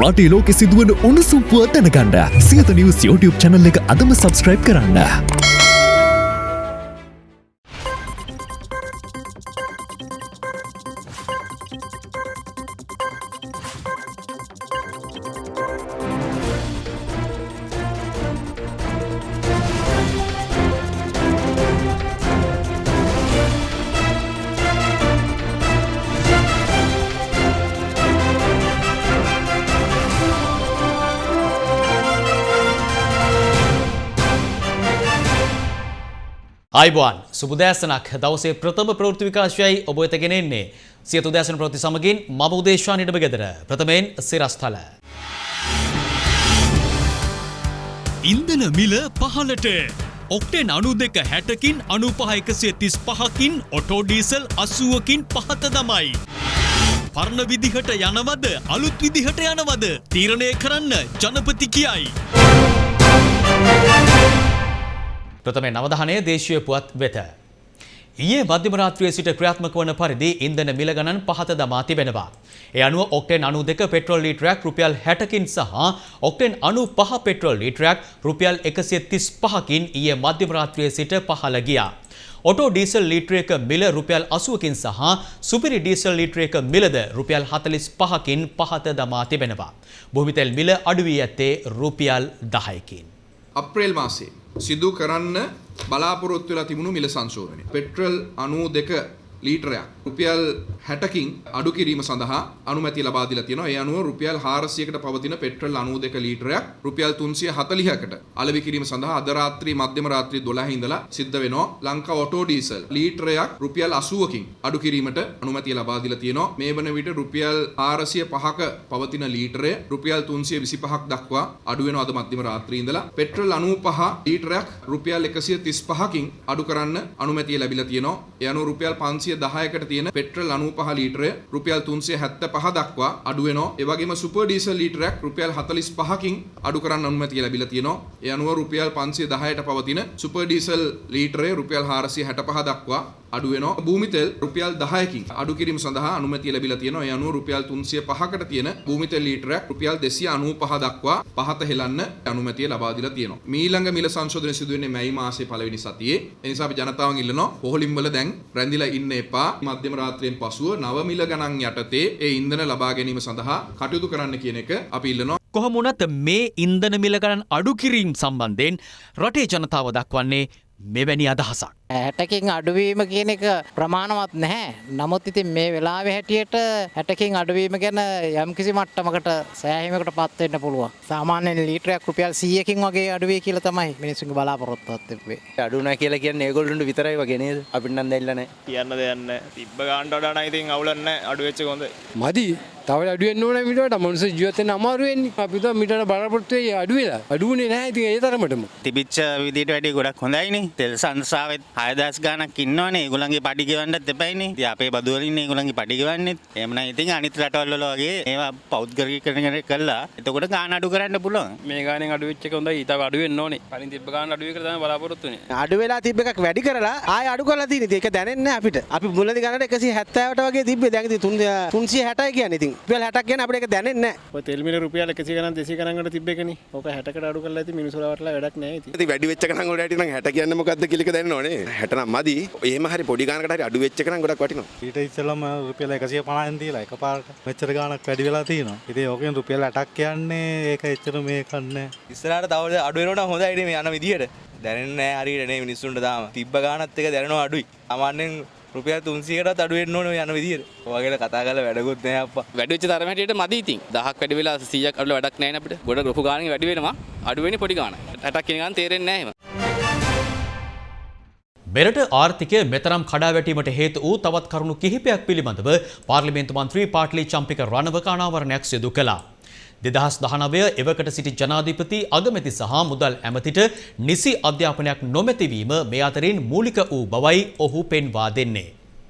රටේ ලෝකෙ සිදුවන උණුසුම් පුව දැනගන්න සියත නිවස් YouTube channel එක අදම subscribe කරන්න. අයිබෝන් සුබදෑසනක් දවසේ ප්‍රථම ප්‍රවෘත්ති විකාශයයි ඔබ වෙත ගෙනෙන්නේ. සියතු දෑසන ප්‍රවෘත්ති සමගින් මම උදේශා නිඩම ගෙදර. ප්‍රථමයෙන් සිරස්ථල ඉන්දන මිල පහලට ඔක්ටෙන් අනු දෙක හැටකින් අනු පහ එකසිය තිස් පහකින් ඔටෝඩීසල් අසුවකින් පහත දමයි. පරණ විදිහට යනවද? අලුත් විදිහට යනවද? තීරණය කරන්න ජනපති කියයි. ප්‍රථමේ නවධානය දේශීය පුවත් වෙත. ඊයේ මධ්‍යම රාත්‍රියේ සිට ක්‍රියාත්මක වන පරිදි ඉන්ධන මිල ගණන් පහත දමා තිබෙනවා. ඒ අනුව ඔක්ටෙන් 92 පෙට්‍රෝල් ලීටරයක් රුපියල් 60කින් සහ ඔක්ටෙන් 95 පෙට්‍රෝල් ලීටරයක් රුපියල් 135කින් ඊයේ මධ්‍යම රාත්‍රියේ සිට පහළ ගියා. ඔටෝ ඩීසල් ලීටරයක මිල රුපියල් 80කින් සහ සුපිරි ඩීසල් ලීටරයක මිලද රුපියල් 45කින් පහත දමා තිබෙනවා. භූමිතෙල් මිල අඩු වී ඇත්තේ රුපියල් 10කින්. අප්‍රේල් මාසේ සිදු කරන්න බලාපොරොත්තු වෙලා තිබුණු මිල සංශෝධනය. පෙට්‍රල් 92 ලීටරයක් රුපියල් 60කින් අඩු කිරීම සඳහා අනුමැතිය ලබා දීලා තියෙනවා. ඒ අනුව රුපියල් 400කට පවතින පෙට්‍රල් 92 ලීටරයක් රුපියල් 340කට අලෙවි කිරීම සඳහා අද රාත්‍රී මධ්‍යම රාත්‍රී 12 ඉඳලා සිද්ධ වෙනවා. ලංකා ඔටෝ ඩීසල් ලීටරයක් රුපියල් 80කින් අඩු කිරීමට අනුමැතිය ලබා දීලා තියෙනවා. මේ වන විට රුපියල් 405ක පවතින ලීටරය රුපියල් 325ක් දක්වා අඩු වෙනවා අද මධ්‍යම රාත්‍රී ඉඳලා. පෙට්‍රල් 95 ලීටරයක් රුපියල් 135කින් අඩු කරන්න අනුමැතිය ලැබිලා තියෙනවා. ඒ අනුව රුපියල් 510කට තියෙන පෙට්‍රල් 95 ලීටරය රුපියල් 375 දක්වා අඩු වෙනවා. ඒ වගේම සුපර් ඩීසල් ලීටරයක් රුපියල් 45කින් අඩු කරන්න අනුමැතිය ලැබිලා තියෙනවා. ඒ අනුව රුපියල් 510ට පවතින සුපර් ඩීසල් ලීටරය රුපියල් 465 දක්වා අඩු වෙනවා. භූමි තෙල් රුපියල් 10කින් අඩු කිරීම සඳහා අනුමැතිය ලැබිලා තියෙනවා. ඒ අනුව රුපියල් 305කට තියෙන භූමි තෙල් ලීටරයක් රුපියල් 295 දක්වා පහත හෙලන්න අනුමැතිය ලබා දීලා තියෙනවා. මීළඟ මිල සංශෝධනය සිදු වෙන්නේ මැයි මාසයේ පළවෙනි සතියේ. ඒ නිසා අපි ජනතාවන් ඉල්ලනවා පොහොලින් වල දැන් රැඳිලා ඉන්න එපා. මධ්‍යම රාත්‍රියෙන් පසුව නව මිල ගණන් යටතේ ඒ ඉන්ධන ලබා ගැනීම සඳහා කටයුතු කරන්න කියන එක අපි ඉල්ලනවා. කොහොමුණත් මේ ඉන්ධන මිල ගණන් අඩු කිරීම් සම්බන්ධයෙන් රටේ ජනතාව දක්වන්නේ මෙවැනි අදහසක්. හැටකින් අඩුවීම කියන එක ප්‍රමාණවත් නැහැ. නමුත් ඉතින් මේ වෙලාවේ හැටියට හැටකින් අඩුවීම ගැන යම්කිසි මට්ටමකට සෑහීමකට පත් වෙන්න පුළුවන්. සාමාන්‍යයෙන් ලීටරයක් රුපියල් 100කින් වගේ අඩුවේ කියලා තමයි මිනිස්සුන්ගේ බලාපොරොත්තුවක් තිබ්බේ. අඩුනා කියලා කියන්නේ ඒගොල්ලන්ට විතරයි වගේ නේද? අපිට නම් දෙන්න නැහැ. කියන්න දෙයන්න තිබ්බ ගාන්ට වඩා නම් ඉතින් අවුලන්න අඩුවෙච්ච හොඳ මදි තව අඩුවෙන් ඕන මිට මනුස ජීවතන අමාරුවෙන් අපිත මිට බරපොත්වේ අඩුවෙලා අඩුවනේ නැහැ ති ඒ තරමටම තිබිච්ච විදිට වැඩි ගොඩක් හොඳයිනි තෙල් සංසාාවත් හයදස් ගානක් ඉන්නවනේ. ගුලන්ගේ පටිගවන්නත් දෙපයිනි අපේ බදුවලින් ගුලන්ගේ පටිගවන්නෙත් එමන ඉතින් අනිත් රටවල්ලගේ ඒවා පෞද්ගරී කරන කරලා එතකොට ගාන අඩු කරන්න පුළුවන්. මේ ගාන අඩුවෙච්ච හොඳ ඉත අඩුවෙන් ඕනේ. පලින් තිබ ගාන අඩුව කරන බලාපොරොත්තුනේ අඩු වෙලා තිබ එකක් වැඩි කරලා ආය අඩු කරලා තියෙන ඒක දැනෙන්නේ අපිට. අපි මුලදි ගන්නට 170ට වගේ තිබ්බේ. දැන් ඉතින් 360යි කියන්නේ ඉතින්. රුපියල් 60ක් කියන්නේ අපිට ඒක දැනෙන්නේ නැහැ. ඔය තෙල් මිල රුපියල් 100 ගණන් 200 ගණන්කට තිබ්බ එකනේ. ඕක 60කට අඩු කරලා ඉතින් මිනිස්සුලා වටලා වැඩක් නැහැ ඉතින්. ඉතින් වැඩි වෙච්ච ගණන් වලට නම් 60 කියන්නේ මොකද්ද කියලා එක දැනන්න ඕනේ 60 නම් මදි. එහෙම හරි පොඩි ගානකට හරි අඩු වෙච්ච ගණන් ගොඩක් වටිනවා. ඊට ඉස්සෙල්ලම රුපියල් 150න් දීලා එකපාරට මෙච්චර ගාණක් වැඩි වෙලා තියෙනවා. ඉතින් ඕකෙන් රුපියල් 8ක් කියන්නේ ඒක එච්චර මේකක් නැහැ ඉස්සරහට තව අඩු වෙනවනම් හොඳයි මේ යන විදියට දැනෙන්නේ නැහැ හරියට නේ මිනිස්සුන්ට තාම. තිබ්බ ගානත් එක දැනෙනවා අඩුයි. සාමාන්‍යයෙන් රුපියල් 300කටත් අඩු වෙන්න ඕනේ යන විදියට. ඔයගෙල කතා කරලා වැඩකුත් නැහැ අප්පා. වැඩි වෙච්ච තරම හැටියට මදි ඉතින්. 1000ක් වැඩි වෙලා 100ක් අඩු වැඩක් නැහැ නේ අපිට. ගොඩ රොපු ගාණකින් වැඩි වෙනවා. අඩු වෙන්නේ පොඩි ගාණක්. 60ක් කියන ගාන තේරෙන්නේ නැහැ මෙරට ආර්ථිකය මෙතරම් කඩාවැටීමට හේතු වූ තවත් කරුණු කිහිපයක් පිළිබඳව පාර්ලිමේන්තු මන්ත්‍රී පාටලි චම්පික රණවක අනාවරණයක් සිදු කළා. දෙදහස් දහනවය එවකට සිටි ජනාධිපති අගමැති සහ මුදල් ඇමතිට නිසි අධ්‍යාපනයක් නොමැතිවීම මේ අතරින් මූලික වූ බවයි ඔහු පෙන්වා දෙන්නේ.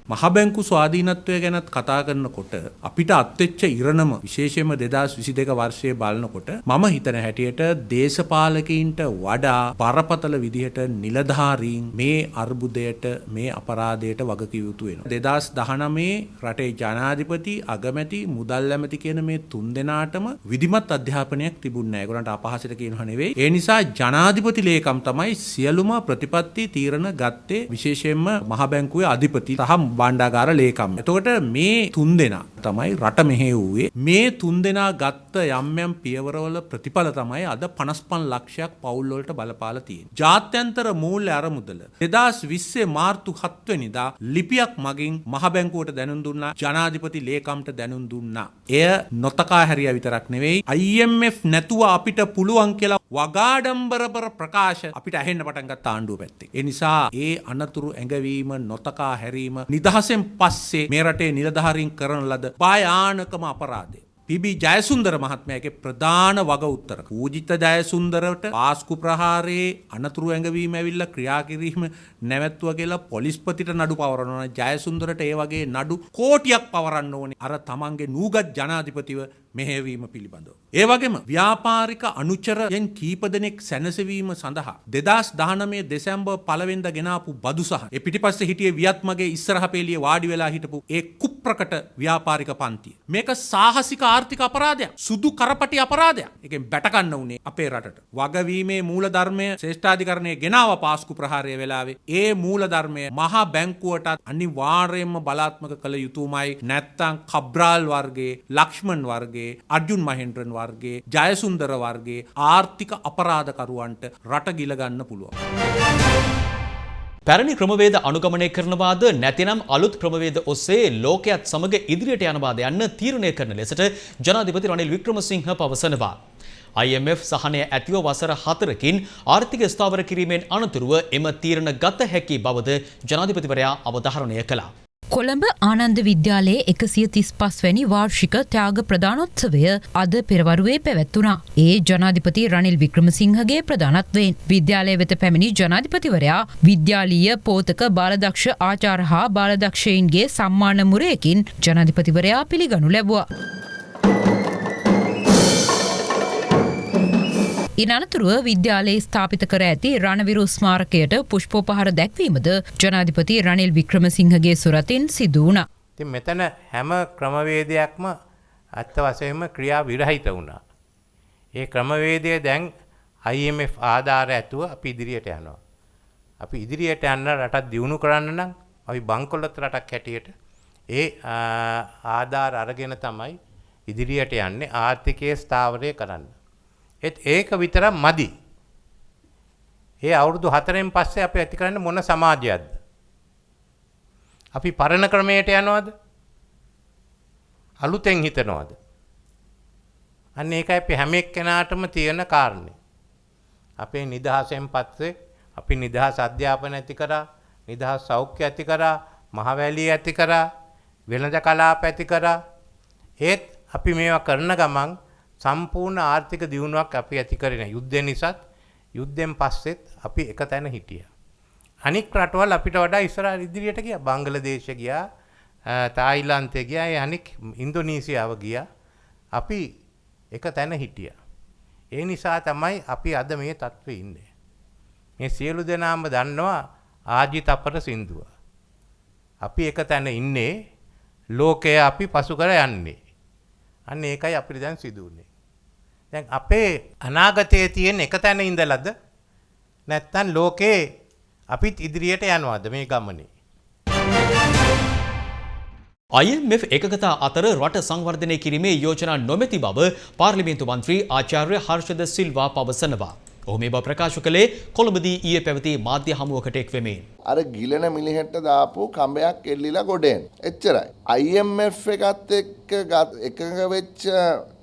මහබැංකු ස්වාධීනත්වය ගැනත් කතා කරනකොට අපිට අත්වෙච්ච ඉරණම විශේෂයෙන්ම දෙදස් විසි දෙක වර්ෂය බලනකොට මම හිතන හැටියට දේශපාලකයින්ට වඩා බරපතල විදිහට නිලධාරීන් මේ අර්බුදයට මේ අපරාධයට වගකිවයුතු වෙන. දෙදස් දහනමේ රටේ ජනාධිපති අගමැති මුදල් ඇමති කියන මේ තුන් දෙනාටම විදිමත් අධ්‍යාපනයක් තිබුණ ගොලට අපහසට කියනව නෙවෙයි ඒ නිසා ජනාධිපති ලේකම් තමයි සියලුම ප්‍රතිපත්ති තීරණ ගත්තේ විශේෂයෙන්ම මහබැංකුවේ අධිපති සහ බණ්ඩාගාර ලේකම්. එතකොට මේ තුන් දෙනා තමයි රට මෙහෙ වූයේ මේ තුන් දෙනා ගත්ත යම් යම් පියවරවල ප්‍රතිඵල තමයි අද 55 ලක්ෂයක් පවුල් වලට බලපාලා තියෙන්නේ. ජාත්‍යන්තර මූල්‍ය අරමුදල 2020 මාර්තු 7 වෙනිදා ලිපියක් මගින් මහ බැංකුවට දැනුම් දුන්නා ජනාධිපති ලේකම්ට දැනුම් දුන්නා. එය නොතකා හැරියා විතරක් නෙවෙයි IMF නැතුව අපිට පුළුවන් කියලා වගාඩම්බරබර ප්‍රකාශ අපිට ඇහෙන්න පටන් ගත්ත ආණ්ඩුව පැත්තේ. ඒ නිසා ඒ අනතුරු ඇඟවීම නොතකා හැරීම නිදහසෙන් පස්සේ මේ රටේ නිලධාරීන් කරන ලද භයානකම අපරාධය. පිබි ජයසුන්දර මහත්මයගේ ප්‍රධාන වග උත්තර. පූජිත ජයසුන්දරට පාස්කු ප්‍රහාරයේ අනතුරු ඇඟවීම ඇවිල්ලා ක්‍රියා කිරීම නැවැත්තුව කියලා පොලිස්පතිට නඩු පවරනවා. ජයසුන්දරට ඒ වගේ නඩු කෝටියක් පවරන්න ඕනේ. අර තමන්ගේ නූගත් ජනාධිපතිව මෙහෙවීම පිළිබඳව. ඒ වගේම ව්‍යාපාරික අනුචරයෙන් කීප දෙනෙක් සැනසවීම සඳහා දෙදස් දානමේ දෙසැම්බර් පළවෙනිදා ගෙනාපු බදු සහ ඒ පිටිපස්සේ හිටියේ වියත් මගේ ඉස්සරහ පෙළියේ වාඩි වෙලා හිටපු ඒ කුප්‍රකට ව්‍යාපාරික පන්තිය. මේක සාහසික ආර්ථික අපරාධයක්. සුදු කරපටි අපරාධයක්. ඒකෙන් බැටකන්න උනේ අපේ රටට. වගවීමේ මූලධර්මය ශ්‍රේෂ්ඨාධිකරණයේ ගෙනාව පාස්කු ප්‍රහාරය වෙලාවේ ඒ මූලධර්මය මහා බැංකුවටත් අනිවාර්යයෙන්ම බලාත්මක කළ යුතුමයි. නැත්තම් කබ්‍රාල් වර්ගයේ ලක්ෂ්මන් වර්ගයේ අර්ජුන් මහෙන්ද්‍රන් වර්ගේ ජයසුන්දර වර්ගේ ආර්ථික අපරාධකරුවන්ට රට ගිලගන්න පුළුවන්. පැරණි ක්‍රමවේද අනුගමනය කරනවාද නැතිනම් අලුත් ක්‍රමවේද ඔස්සේ ලෝකයත් සමග ඉදිරියට යනවාද යන්න තීරණය කරන ලෙසට ජනාධිපති රනිල් වික්‍රමසිංහ පවසනවා. IMF සහනය ඇතිව වසර හතරකින් ආර්ථික ස්ථාවර කිරීමෙන් අනතුරුව එම තීරණ ගත හැකි බවද ජනාධිපතිවරයා අවධාරණය කළා. කොළඹ ආනන්ද විද්‍යාලයේ එකසිය තිස් පස් වැනි වාර්ෂික ත්‍යාග ප්‍රධානොත්සවය අද පෙරවරුවේ පැවැත්වුණා. ඒ ජනාධිපති රනිල් වික්‍රමසිංහගේ ප්‍රධානත්වයෙන් විද්‍යාලය වෙත පැමිණි ජනාධිපතිවරයා විද්‍යාලීය පෝතක බාලදක්ෂ ආචාර හා බාලදක්ෂයින්ගේ සම්මාන මුරයකින් ජනාධිපතිවරයා පිළිගනු ලැබවා. ඉන් අනතුරුව විද්‍යාලයේ ස්ථාපිත කර ඇති රණවිරු ස්මාරකයට පුෂ්පෝපහර දැක්වීමද ජනාධිපති රනිල් වික්‍රමසිංහගේ සුරතින් සිදු වුණා. ඉතින් මෙතන හැම ක්‍රමවේදයක්ම අත්ත වශයෙන්ම ක්‍රියා විරහිත වුණා. ඒ ක්‍රමවේදය දැන් IMF ආධාර ඇතුව අපි ඉදිරියට යනවා. අපි ඉදිරියට යන්න රටත් දියුණු කරන්න නම් අපි බංකොලොත් රටක් හැටියට ඒ ආධාර අරගෙන තමයි ඉදිරියට යන්නේ ආර්ථිකයේ ස්ථාවරය කරන්න. ඒත් ඒක විතරක් මදි. ඒ අවුරුදු හතරෙන් පස්සේ අපි ඇති කරන්න මොන සමාජයක්ද? අපි පරණ ක්‍රමයට යනවද? අලුතෙන් හිතනවද? අන්න ඒකයි අපි හැම එක්කෙනාටම තියෙන කාරණේ. අපේ නිදහසෙන් පස්සේ අපි නිදහස් අධ්‍යාපන ඇති කරා, නිදහස් සෞඛ්‍ය ඇති කරා, මහවැලිය ඇති කරා, වෙළඳ කලාප ඇති කරා. ඒත් අපි මේවා කරන ගමන් සම්පූර්ණ ආර්ථික දියුණුවක් අපි ඇති කරන යුද්ධය නිසාත් යුද්ධෙන් පස්සෙත් අපි එක තැන හිටියා. අනික් රටවල් අපිට වඩා ඉස්සරහ ඉදිරියට ගියා. බංග්ලාදේශ ගියා, තායිලන්තය ගියා, ඒ අනික් ඉන්දෝනීසියාව ගියා. අපි එක තැන හිටියා. ඒ නිසා තමයි අපි අද මේ තත්ත්වේ ඉන්නේ. මේ සියලු දෙනාම දන්නවා ආජිතපර සින්දුව. අපි එක තැන ඉන්නේ ලෝකය අපි පසු කර යන්නේ. අන්න ඒකයි අපිට දැන් සිදු වුනේ. දැන් අපේ අනාගතයේ තියෙන එක තැන ඉඳලාද නැත්තම් ලෝකේ අපිත් ඉදිරියට යනවද මේ ගමනේ? IMF එකගතා අතර රට සංවර්ධනය කිරීමේ යෝජනා නොමැති බව පාර්ලිමේන්තු මන්ත්‍රී ආචාර්ය හර්ෂද සිල්වා පවසනවා. ඔහු මේ බව ප්‍රකාශ කළේ කොළඹදී ඊයේ පැවති මාධ්‍ය හමුවකට එක්වෙමින්. අර ගිලන මිලිහෙට්ට දාපු කම්බයක් එල්ලිලා ගොඩෙන්. එච්චරයි. IMF එකත් එක්ක එකඟ වෙච්ච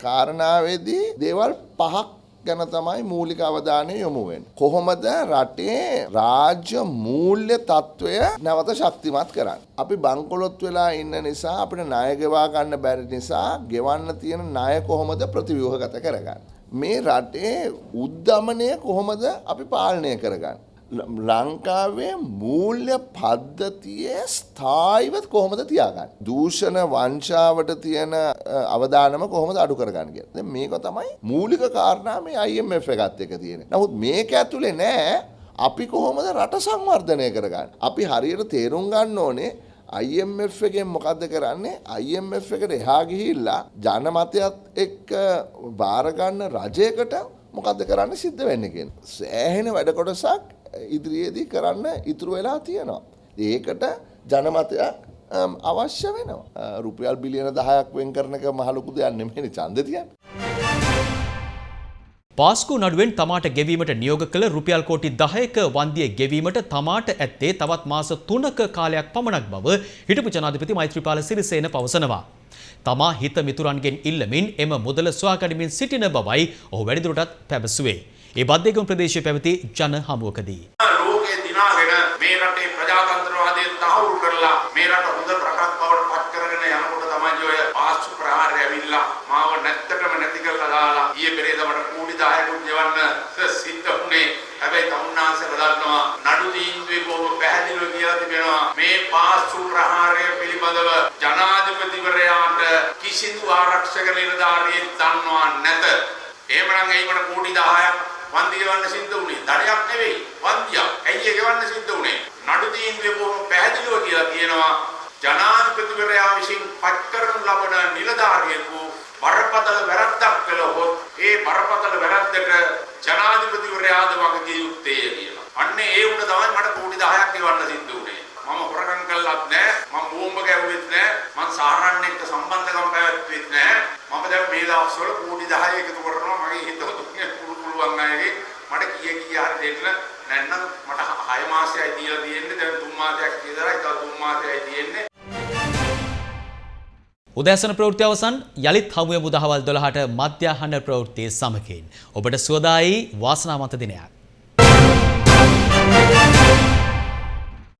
කාරණාවේදී දේවල් පහක් ගැන තමයි මූලික අවධානය යොමු වෙන්නේ. කොහොමද රටේ රාජ්‍ය මූල්‍ය තත්ත්වය නැවත ශක්තිමත් කරන්නේ? අපි බංකොලොත් වෙලා ඉන්න නිසා අපිට ණය ගෙවා ගන්න බැරි නිසා ගෙවන්න තියෙන ණය කොහොමද ප්‍රතිව්‍යුහගත කරගන්නේ? මේ රටේ උද්ධමනය කොහොමද අපි පාලනය කරගන්න. ලංකාවේ මූල්‍ය පද්ධතියේ ස්ථායිවත් කොහොමද තියාගන්න. දූෂණ වංශාවට තියෙන අවධානම කොහොමද අඩු කරගන්න කියලා. මේක තමයි මූලික කාරණා මේ IMF එකත් එක තියෙන. නමුත් මේක ඇතුලේ නෑ අපි කොහොමද රට සංවර්ධනය කරගන්න. අපි හරියට තේරුම් ගන්න ඕනේ IMF එකෙන් මොකක්ද කරන්නේ IMF එකට එහා ගිහිල්ලා ජනමතයත් එක්ක භාරගන්න රජයකට මොකක්ද කරන්න සිද්ධ වෙන්න කියෙන්. සෑහෙන වැඩ කොටසක් ඉදිරියේදී කරන්න ඉතුරු වෙලා තියෙනවා. ඒකට ජනමතයක් අවශ්‍ය වෙනවා. රුපියල් බිලියන දහයක් වෙන් කරනක මහලොකු දෙයක් නෙමෙයි ඡන්දතියන්. පාස්කු නඩුවෙන් තමාට ගෙවීමට නියෝග කළ රුපියල් කෝටි දහයක වන්දිය ගෙවීමට තමාට ඇත්තේ තවත් මාස තුනක කාලයක් පමණක් බව හිටපු ජනාධිපති මෛත්‍රීපාල සිරිසේන පවසනවා. තමා හිත මිතුරන්ගෙන් ඉල්ලමින් එම මුදල සොයාගනිමින් සිටින බවයි ඔහු වැඩිදුරටත් පැවසුවේ. ඒ බද්ධයගම ප්‍රදේශය පැවති ජන හමුවකදී. ලෝකයේ දිනාගෙන මේ රටේ ප්‍රජාතන්ත්‍රවාදය තහවුරු කරලා මේ රට හොඳ රටක් බවට පත් කරගෙන යනකොට තමයි ඔය පාස්තු ප්‍රහාරය ඇවිල්ලා මාව නැත්තටම නැති කරලා දාලා ඊයේ පෙරේද මට කෝටි 10කුත් ගෙවන්න සිද්ධ වුණේ. හැබැයි තමුන්නාන්සේලා දන්නවා නඩු තීන්දුවේ බොහොම පැහැදිලිව කියලා තිබෙනවා. මේ පාස්තු ප්‍රහාරය පිළිබඳව ජනාධිපතිවරයාට කිසිදු ආරක්ෂක නිලධාරියෙක් දන්නවා නැත. එහෙමනම් එයි මට කෝටි 10ක් වන්දි ගෙවන්න සිද්ධ වුණේ. දඩයක් නෙවෙයි වන්දියක්. ඇයි ඒ ගෙවන්න සිද්ධ වුණේ? නඩු තීන්දුවේ බොහොම පැහැදිලිව කියලා කියනවා. ජනාධිපතිවරයා විසින් පත් කරනු ලබන නිලධාරියෙකු බරපතල වැරද්දක් කළහොත් ඒ බරපතල වැරද්දට ජනාධිපතිවරයාද වගකිය යුත්තේ කියලා. අන්න ඒ උන තමයි මට කෝටි 10ක් ගෙවන්න සිද්ධ වුණේ. මම හොරකම් කළත් නෑ, මම බෝම්බ ගැහුවෙත් නෑ, මම සාරන්න එක්ක සම්බන්ධකම් පැවැත්වෙත් නෑ. මම දැන් මේ දවස්වල කෝටි 10 එකතු කරනවා මගේ හිතවතුන්ගේ පුළු පුළුවන් අයගේ මට කීය කීය හරි දෙන්න නැත්නම් මට 6 මාසයයි දීලා තියෙන්නේ දැන් 3 මාසයක් විතරයි තව 3 මාසයයි තියෙන්නේ උදෑසන ප්‍රවෘත්ති අවසන් යළිත් හමුවේ මුදහවල් 12ට මධ්‍යහන ප්‍රවෘත්තියේ සමකෙන් ඔබට සුවදායි වාසනාවන්ත දිනයක්.